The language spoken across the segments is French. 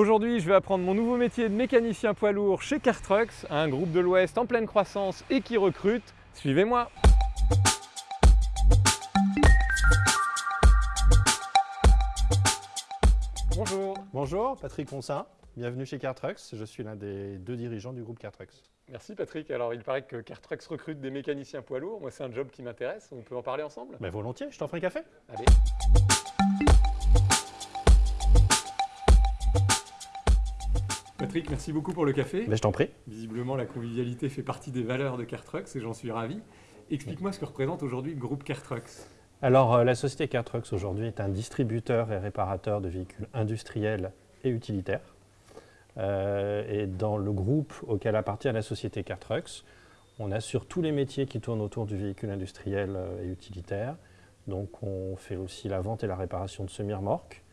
Aujourd'hui, je vais apprendre mon nouveau métier de mécanicien poids lourd chez Cartrucks, un groupe de l'Ouest en pleine croissance et qui recrute. Suivez-moi Bonjour Bonjour, Patrick Consin, bienvenue chez Cartrucks. Je suis l'un des deux dirigeants du groupe Cartrucks. Merci Patrick. Alors il paraît que Cartrucks recrute des mécaniciens poids lourds. Moi c'est un job qui m'intéresse. On peut en parler ensemble? Ben volontiers, je t'en ferai un café. Allez. Patrick, merci beaucoup pour le café. Ben je t'en prie. Visiblement la convivialité fait partie des valeurs de Cartrucks et j'en suis ravi. Explique-moi ce que représente aujourd'hui le groupe Cartrucks. Alors euh, la société Cartrucks aujourd'hui est un distributeur et réparateur de véhicules industriels et utilitaires. Euh, et dans le groupe auquel appartient la société Cartrucks, on assure tous les métiers qui tournent autour du véhicule industriel euh, et utilitaire. Donc on fait aussi la vente et la réparation de semi-remorques.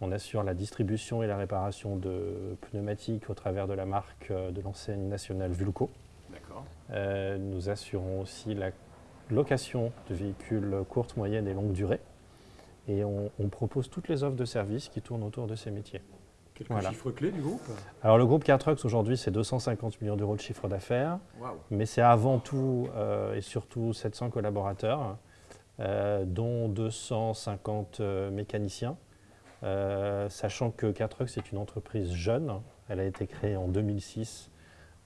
On assure la distribution et la réparation de pneumatiques au travers de la marque euh, de l'enseigne nationale Vulco. D'accord. Euh, nous assurons aussi la location de véhicules courtes, moyennes et longue durée. Et on, on propose toutes les offres de services qui tournent autour de ces métiers. Quelques Voilà. chiffres clés du groupe? Alors le groupe Cartrucks aujourd'hui c'est 250 millions d'euros de chiffre d'affaires, mais c'est avant tout euh, et surtout 700 collaborateurs, euh, dont 250 euh, mécaniciens, Euh, sachant que Cartrucks est une entreprise jeune, elle a été créée en 2006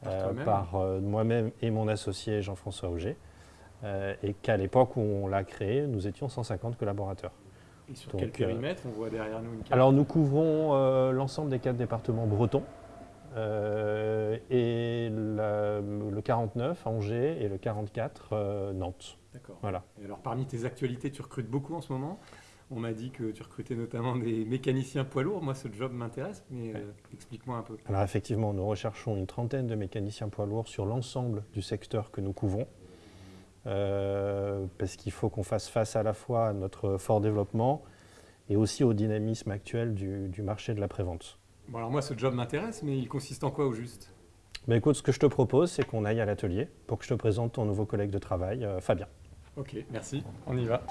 Par euh, par euh, moi-même et mon associé Jean-François Auger, et qu'à l'époque où on l'a créée, nous étions 150 collaborateurs. Et sur Donc, quel périmètre On voit derrière nous une carte. Alors nous couvrons l'ensemble des quatre départements bretons et la- le 49 à Angers et le 44 euh, Nantes. D'accord. Voilà. Et alors parmi tes actualités, tu recrutes beaucoup en ce moment. On m'a dit que tu recrutais notamment des mécaniciens poids lourds. Moi, ce job m'intéresse, mais euh, explique-moi un peu. Alors effectivement, nous recherchons une trentaine de mécaniciens poids lourds sur l'ensemble du secteur que nous couvrons. euh, parce qu'il faut qu'on fasse face à la fois à notre fort développement et aussi au dynamisme actuel du, du marché de la prévente. Bon, alors moi, ce job m'intéresse, mais il consiste en quoi au juste? Mais écoute, ce que je te propose, c'est qu'on aille à l'atelier pour que je te présente ton nouveau collègue de travail, euh, Fabien. Ok, merci. On y va.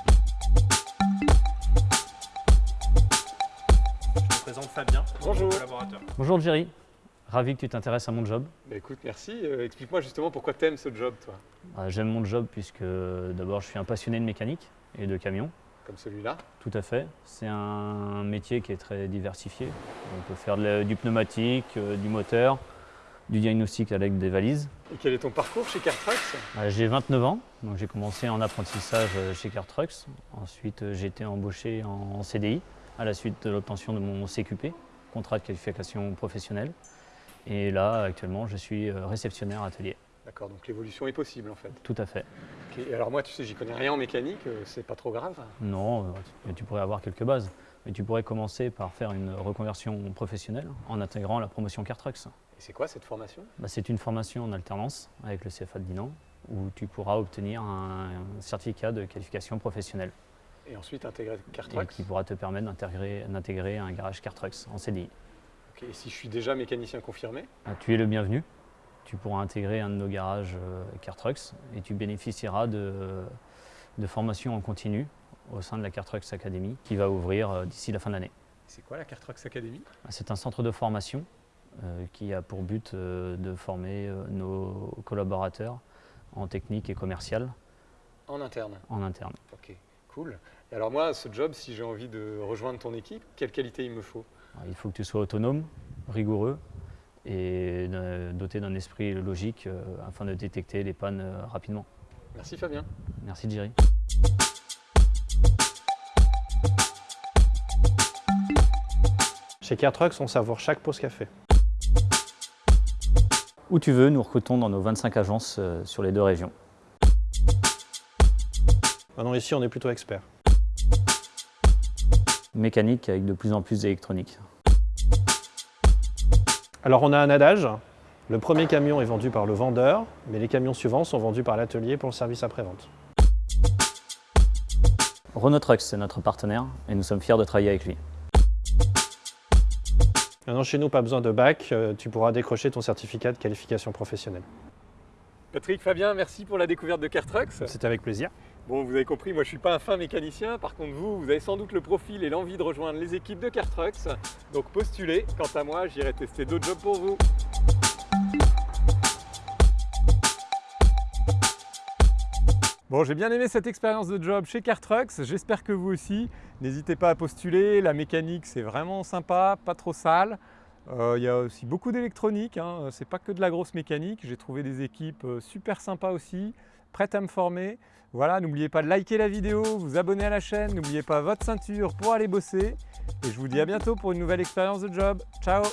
Présente Fabien, Bonjour. collaborateur. Bonjour Jerry, ravi que tu t'intéresses à mon job. Bah, écoute, merci. Euh, Explique-moi justement pourquoi tu aimes ce job, toi, Euh, J'aime mon job puisque d'abord je suis un passionné de mécanique et de camions, comme celui-là. tout à fait. C'est un métier qui est très diversifié. On peut faire de du pneumatique, euh, du moteur, du diagnostic avec des valises. Et quel est ton parcours chez Cartrucks Euh, J'ai 29 ans, donc j'ai commencé en apprentissage euh, chez Cartrucks. Ensuite j'ai été embauché en CDI à la suite de l'obtention de mon CQP, contrat de qualification professionnelle. Et là actuellement je suis euh, réceptionnaire atelier, D'accord, donc l'évolution est possible en fait. tout à fait. Ok, et alors moi, tu sais, j'y connais rien en mécanique, euh, c'est pas trop grave. Non, euh, tu- pourrais avoir quelques bases. Mais tu pourrais commencer par faire une reconversion professionnelle en intégrant la promotion Cartrucks. Et c'est quoi cette formation? Bah, c'est une formation en alternance avec le CFA de Dinan où tu pourras obtenir un certificat de qualification professionnelle Et ensuite intégrer et Cartrucks qui pourra te permettre d'intégrer, un garage Cartrucks en CDI. Et si je suis déjà mécanicien confirmé Ah, Tu es le bienvenu. Tu pourras intégrer un de nos garages euh, Cartrucks et tu bénéficieras de, de formation en continu au sein de la Cartrucks Academy qui va ouvrir euh, d'ici la fin de l'année. C'est quoi la Cartrucks Academy? C'est un centre de formation euh, qui a pour but euh, de former euh, nos collaborateurs en technique et commercial En interne? en interne. Ok, cool. Et alors moi, ce job, si j'ai envie de rejoindre ton équipe, quelle qualité il me faut? Alors, il faut que tu sois autonome, rigoureux et euh, doté d'un esprit logique euh, afin de détecter les pannes euh, rapidement. Merci Fabien. Merci Jerry. Chez Cartrucks, on savoure chaque pause café. Où tu veux, nous recrutons dans nos 25 agences euh, sur les deux régions. Maintenant ici, on est plutôt expert. Mécanique avec de plus en plus d'électronique. Alors on a un adage, le premier camion est vendu par le vendeur, mais les camions suivants sont vendus par l'atelier pour le service après-vente. Renault Trucks, c'est notre partenaire et nous sommes fiers de travailler avec lui. Maintenant chez nous, pas besoin de bac, euh, tu pourras décrocher ton certificat de qualification professionnelle. Patrick, Fabien, merci pour la découverte de Cartrucks. C'était avec plaisir. Bon, vous avez compris, moi je suis pas un fin mécanicien. Par contre, vous, vous avez sans doute le profil et l'envie de rejoindre les équipes de Cartrucks. Donc postulez. Quant à moi, j'irai tester d'autres jobs pour vous. Bon, j'ai bien aimé cette expérience de job chez Cartrucks. J'espère que vous aussi. N'hésitez pas à postuler. La mécanique, c'est vraiment sympa, pas trop sale. Euh, il y a aussi beaucoup d'électronique. Hein. C'est pas que de la grosse mécanique. J'ai trouvé des équipes euh, super sympas aussi, prêtes à me former. Voilà, n'oubliez pas de liker la vidéo, vous abonner à la chaîne. N'oubliez pas votre ceinture pour aller bosser. Et je vous dis à bientôt pour une nouvelle expérience de job. Ciao